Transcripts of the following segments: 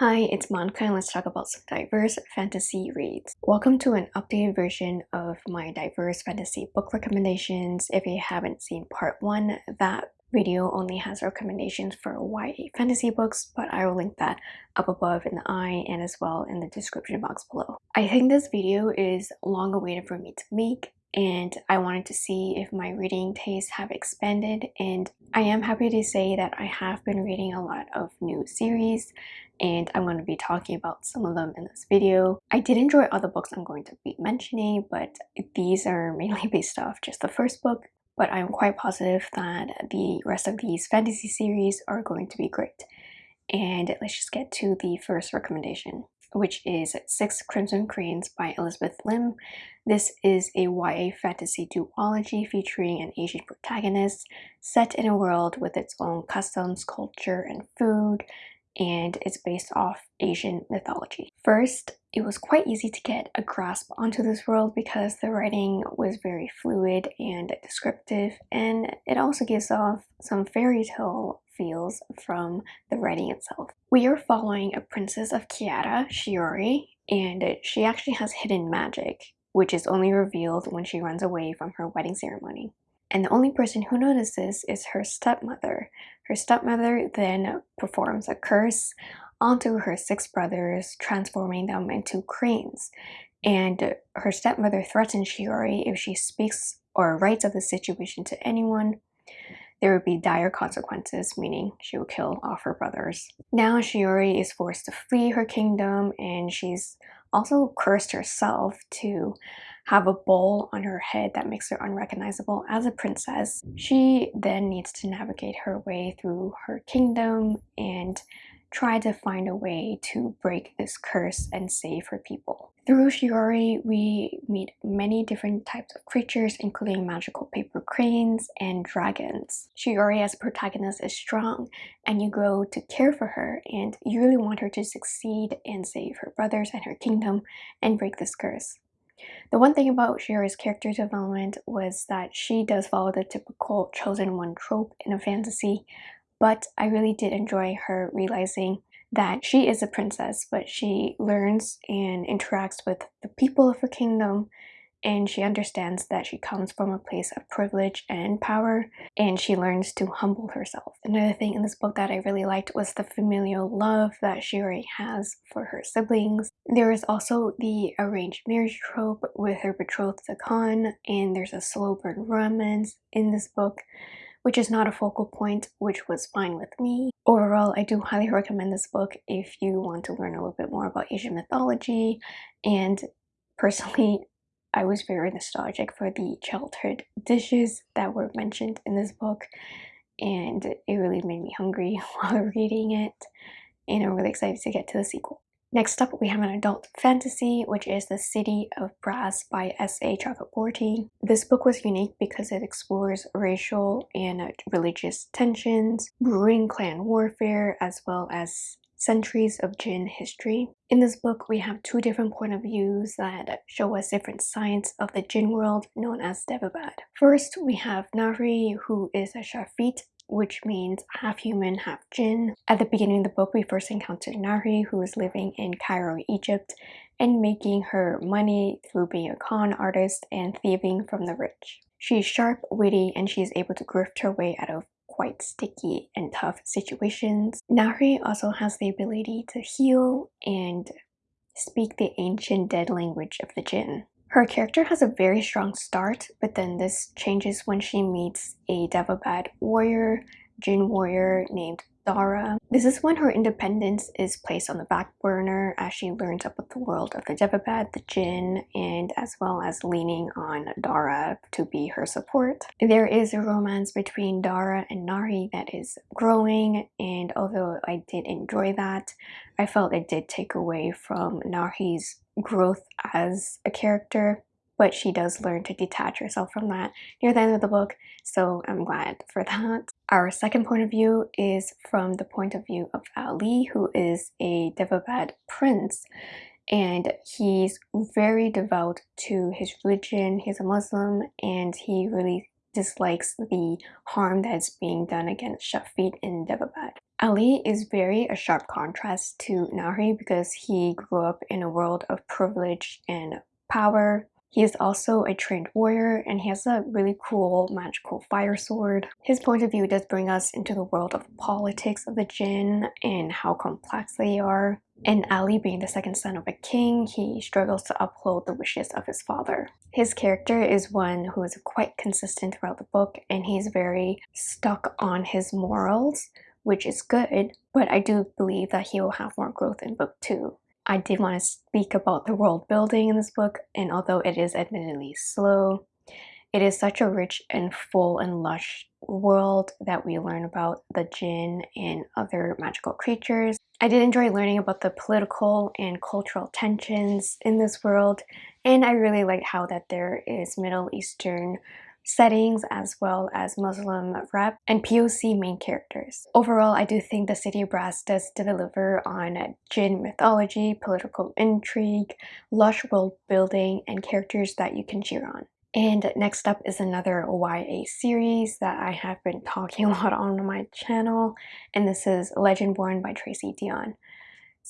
Hi, it's Monica and let's talk about some diverse fantasy reads. Welcome to an updated version of my diverse fantasy book recommendations. If you haven't seen part 1, that video only has recommendations for YA fantasy books, but I will link that up above in the eye and as well in the description box below. I think this video is long awaited for me to make and I wanted to see if my reading tastes have expanded and I am happy to say that I have been reading a lot of new series and I'm going to be talking about some of them in this video. I did enjoy other books I'm going to be mentioning but these are mainly based off just the first book but I'm quite positive that the rest of these fantasy series are going to be great. And let's just get to the first recommendation which is Six Crimson Cranes by Elizabeth Lim. This is a YA fantasy duology featuring an Asian protagonist set in a world with its own customs, culture, and food, and it's based off Asian mythology. First, it was quite easy to get a grasp onto this world because the writing was very fluid and descriptive, and it also gives off some fairy tale feels from the writing itself. We are following a princess of Kiata, Shiori, and she actually has hidden magic, which is only revealed when she runs away from her wedding ceremony. And the only person who notices is her stepmother. Her stepmother then performs a curse onto her six brothers, transforming them into cranes. And her stepmother threatens Shiori if she speaks or writes of the situation to anyone, there would be dire consequences, meaning she would kill off her brothers. Now Shiori is forced to flee her kingdom and she's also cursed herself to have a bowl on her head that makes her unrecognizable as a princess. She then needs to navigate her way through her kingdom and try to find a way to break this curse and save her people. Through Shiori, we meet many different types of creatures, including magical paper cranes and dragons. Shiori as a protagonist is strong, and you grow to care for her, and you really want her to succeed and save her brothers and her kingdom and break this curse. The one thing about Shiori's character development was that she does follow the typical chosen one trope in a fantasy, but I really did enjoy her realizing that she is a princess, but she learns and interacts with the people of her kingdom and she understands that she comes from a place of privilege and power and she learns to humble herself. Another thing in this book that I really liked was the familial love that Shiori has for her siblings. There is also the arranged marriage trope with her betrothed the Khan and there's a slow burn romance in this book which is not a focal point, which was fine with me. Overall, I do highly recommend this book if you want to learn a little bit more about Asian mythology. And personally, I was very nostalgic for the childhood dishes that were mentioned in this book. And it really made me hungry while reading it. And I'm really excited to get to the sequel. Next up, we have an adult fantasy, which is The City of Brass by S.A. Chakraborty. This book was unique because it explores racial and religious tensions, brewing clan warfare, as well as centuries of Jinn history. In this book, we have two different point of views that show us different sides of the Jinn world known as Daevabad. First, we have Nahri, who is a Shafit which means half human, half jinn. At the beginning of the book, we first encounter Nahri, who is living in Cairo, Egypt, and making her money through being a con artist and thieving from the rich. She's sharp, witty, and she is able to grift her way out of quite sticky and tough situations. Nahri also has the ability to heal and speak the ancient dead language of the jinn. Her character has a very strong start, but then this changes when she meets a Daevabad warrior, Jinn warrior named Dara. This is when her independence is placed on the back burner as she learns about the world of the Daevabad, the Jinn, and as well as leaning on Dara to be her support. There is a romance between Dara and Nahri that is growing and although I did enjoy that, I felt it did take away from Nahri's growth as a character but she does learn to detach herself from that near the end of the book, so I'm glad for that. Our second point of view is from the point of view of Ali, who is a Daevabad prince, and he's very devout to his religion. He's a Muslim, and he really dislikes the harm that's being done against Shafit in Daevabad. Ali is very a sharp contrast to Nahri because he grew up in a world of privilege and power. He is also a trained warrior and he has a really cool magical fire sword. His point of view does bring us into the world of politics of the Jinn and how complex they are. And Ali being the second son of a king, he struggles to uphold the wishes of his father. His character is one who is quite consistent throughout the book and he's very stuck on his morals which is good, but I do believe that he will have more growth in book 2. I did want to speak about the world building in this book, and although it is admittedly slow, it is such a rich and full and lush world that we learn about the jinn and other magical creatures. I did enjoy learning about the political and cultural tensions in this world, and I really liked how that there is Middle Eastern settings as well as Muslim rep and POC main characters. Overall, I do think the City of Brass does deliver on Jinn mythology, political intrigue, lush world building, and characters that you can cheer on. And next up is another YA series that I have been talking a lot on my channel, and this is Legendborn by Tracy Deonn.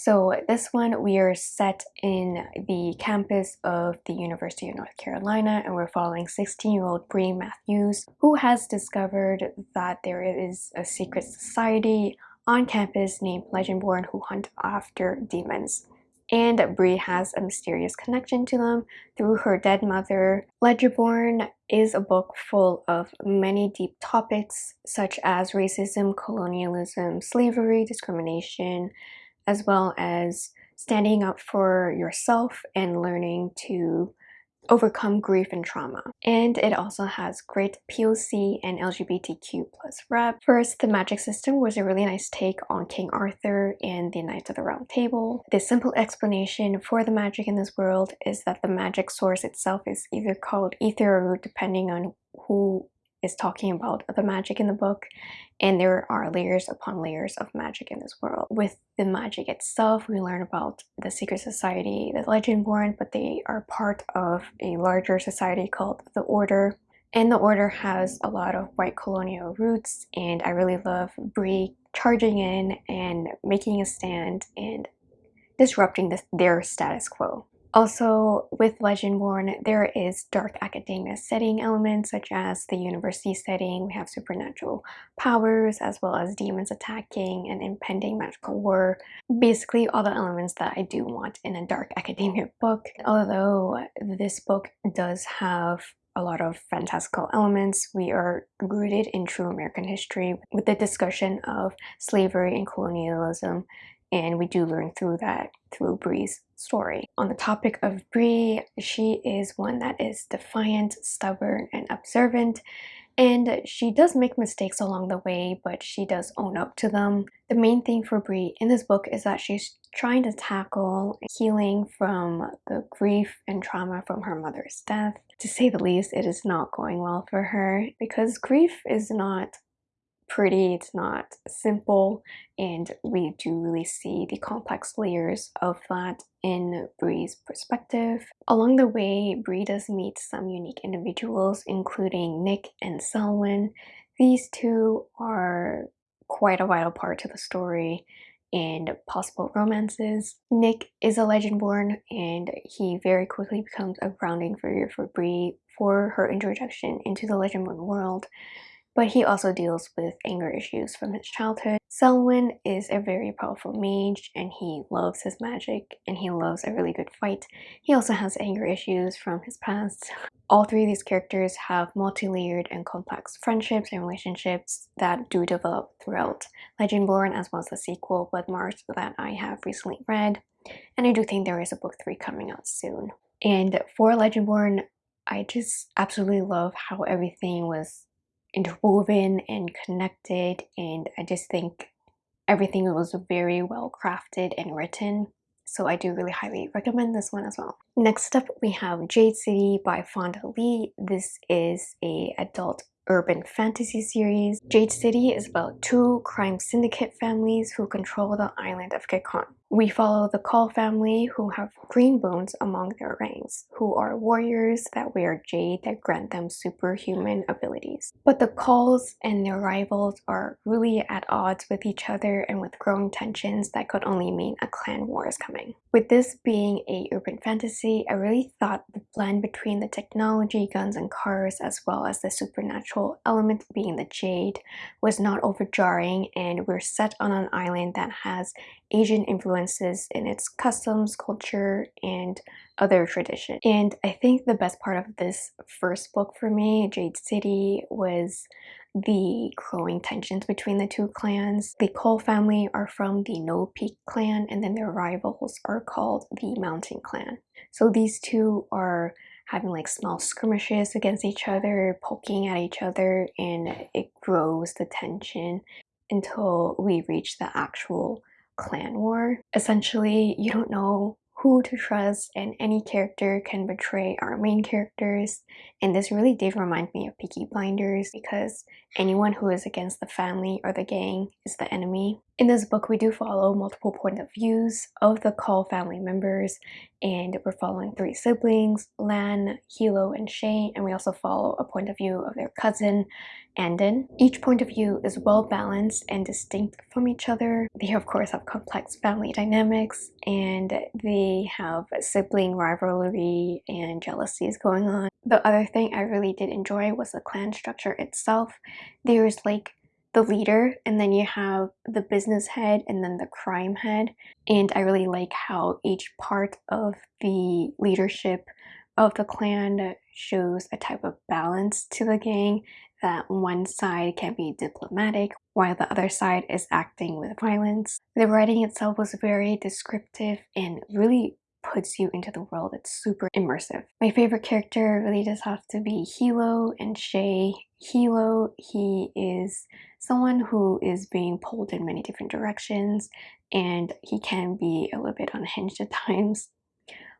So this one we are set in the campus of the University of North Carolina and we're following 16-year-old Bree Matthews who has discovered that there is a secret society on campus named Legendborn who hunt after demons. And Bree has a mysterious connection to them through her dead mother. Legendborn is a book full of many deep topics such as racism, colonialism, slavery, discrimination, as well as standing up for yourself and learning to overcome grief and trauma. And it also has great POC and LGBTQ plus rep. First, the magic system was a really nice take on King Arthur and the Knights of the Round Table. The simple explanation for the magic in this world is that the magic source itself is either called ether or depending on who is talking about the magic in the book and there are layers upon layers of magic in this world. With the magic itself, we learn about the secret society, the Legendborn, but they are part of a larger society called the Order. And the Order has a lot of white colonial roots and I really love Bree charging in and making a stand and disrupting this, their status quo. Also, with Legendborn, there is dark academia setting elements such as the university setting. We have supernatural powers as well as demons attacking and impending magical war. Basically, all the elements that I do want in a dark academia book. Although this book does have a lot of fantastical elements. We are rooted in true American history with the discussion of slavery and colonialism and we do learn through that through Bree's story. On the topic of Bree, she is one that is defiant, stubborn, and observant, and she does make mistakes along the way, but she does own up to them. The main thing for Bree in this book is that she's trying to tackle healing from the grief and trauma from her mother's death. To say the least, it is not going well for her because grief is not pretty, it's not simple, and we do really see the complex layers of that in Bree's perspective. Along the way, Bree does meet some unique individuals, including Nick and Selwyn. These two are quite a vital part to the story and possible romances. Nick is a Legendborn and he very quickly becomes a grounding figure for Bree for her introduction into the Legendborn world but he also deals with anger issues from his childhood. Selwyn is a very powerful mage and he loves his magic and he loves a really good fight. He also has anger issues from his past. All three of these characters have multi-layered and complex friendships and relationships that do develop throughout Legendborn as well as the sequel Bloodmarked that I have recently read. And I do think there is a book 3 coming out soon. And for Legendborn, I just absolutely love how everything was interwoven and connected and I just think everything was very well crafted and written so I do really highly recommend this one as well. Next up we have Jade City by Fonda Lee. This is a adult urban fantasy series. Jade City is about two crime syndicate families who control the island of Kekon. We follow the Kaul family who have green bones among their ranks, who are warriors that wear jade that grant them superhuman abilities. But the Kauls and their rivals are really at odds with each other and with growing tensions that could only mean a clan war is coming. With this being a urban fantasy, I really thought the blend between the technology, guns and cars, as well as the supernatural element being the jade was not overjarring and we're set on an island that has Asian influences in its customs, culture, and other tradition. And I think the best part of this first book for me, Jade City, was the growing tensions between the two clans. The Kaul family are from the No Peak clan and then their rivals are called the Mountain clan. So these two are having like small skirmishes against each other, poking at each other, and it grows the tension until we reach the actual clan war. Essentially, you don't know who to trust and any character can betray our main characters and this really did remind me of Peaky Blinders because anyone who is against the family or the gang is the enemy. In this book we do follow multiple point of views of the Kaul family members and we're following three siblings, Lan, Hilo, and Shae and we also follow a point of view of their cousin Anden. Each point of view is well balanced and distinct from each other. They of course have complex family dynamics and they have sibling rivalry and jealousies going on. The other thing I really did enjoy was the clan structure itself. There's like the leader and then you have the business head and then the crime head and I really like how each part of the leadership of the clan shows a type of balance to the gang that one side can be diplomatic while the other side is acting with violence. The writing itself was very descriptive and really puts you into the world. It's super immersive. My favorite character really does have to be Hilo and Shae. Hilo, he is someone who is being pulled in many different directions and he can be a little bit unhinged at times.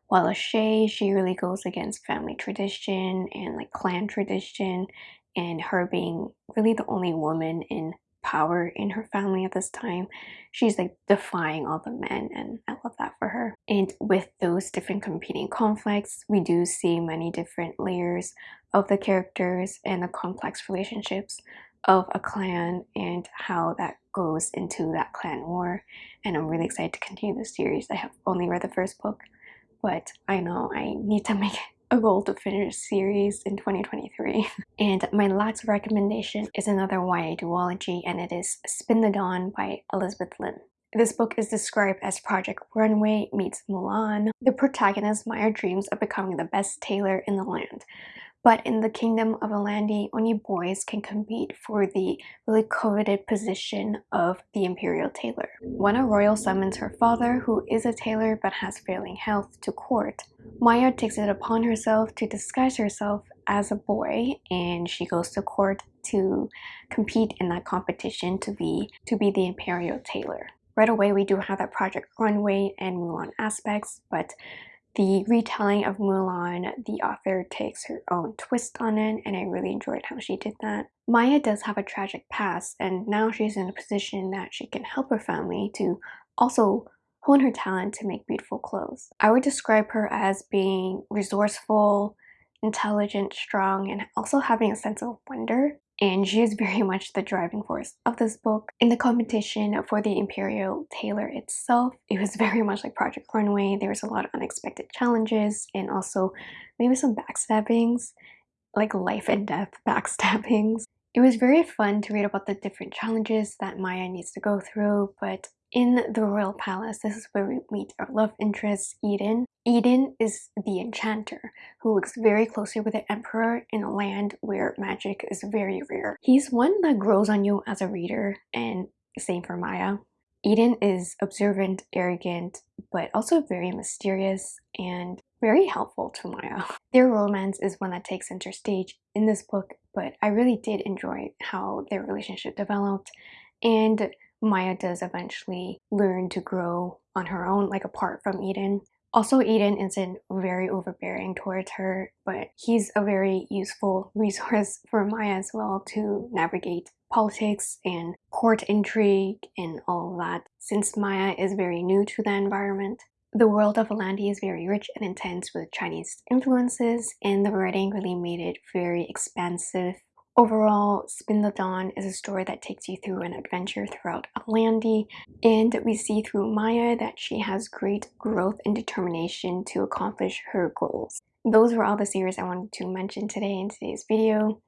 While Shae, she really goes against family tradition and like clan tradition and her being really the only woman in power in her family at this time. She's like defying all the men and I love that for her. And with those different competing conflicts, we do see many different layers of the characters and the complex relationships of a clan and how that goes into that clan war. And I'm really excited to continue the series. I have only read the first book, but I know I need to make a goal to finish series in 2023. and my last recommendation is another YA duology and it is Spin the Dawn by Elizabeth Lim. This book is described as Project Runway meets Mulan. The protagonist Maya dreams of becoming the best tailor in the land. But in the kingdom of A'landi, only boys can compete for the really coveted position of the imperial tailor. When a royal summons her father, who is a tailor but has failing health, to court, Maya takes it upon herself to disguise herself as a boy and she goes to court to compete in that competition to be to be the imperial tailor. Right away we do have that Project Runway and Mulan aspects, but the retelling of Mulan, the author takes her own twist on it and I really enjoyed how she did that. Maya does have a tragic past and now she's in a position that she can help her family to also hone her talent to make beautiful clothes. I would describe her as being resourceful, intelligent, strong, and also having a sense of wonder. And she is very much the driving force of this book. In the competition for the Imperial Tailor itself, it was very much like Project Runway. There was a lot of unexpected challenges and also maybe some backstabbings, like life and death backstabbings. It was very fun to read about the different challenges that Maya needs to go through, but in the royal palace, this is where we meet our love interest, Edan. Edan is the enchanter who works very closely with the emperor in a land where magic is very rare. He's one that grows on you as a reader and same for Maya. Edan is observant, arrogant, but also very mysterious and very helpful to Maya. Their romance is one that takes center stage in this book, but I really did enjoy how their relationship developed and Maya does eventually learn to grow on her own, like apart from Edan. Also, Edan isn't very overbearing towards her, but he's a very useful resource for Maya as well to navigate politics and court intrigue and all of that, since Maya is very new to the environment. The world of A'landi is very rich and intense with Chinese influences, and the writing really made it very expansive Overall, Spin the Dawn is a story that takes you through an adventure throughout A'landi, and we see through Maya that she has great growth and determination to accomplish her goals. Those were all the series I wanted to mention today in today's video.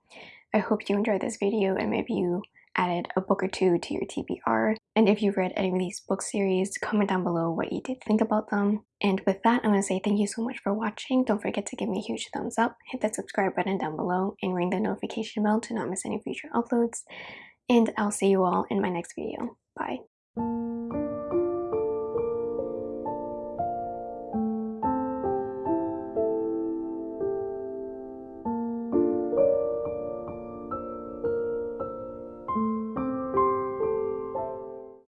I hope you enjoyed this video and maybe you added a book or two to your TBR. And if you've read any of these book series, comment down below what you did think about them. And with that, I'm going to say thank you so much for watching. Don't forget to give me a huge thumbs up, hit that subscribe button down below, and ring the notification bell to not miss any future uploads. And I'll see you all in my next video. Bye.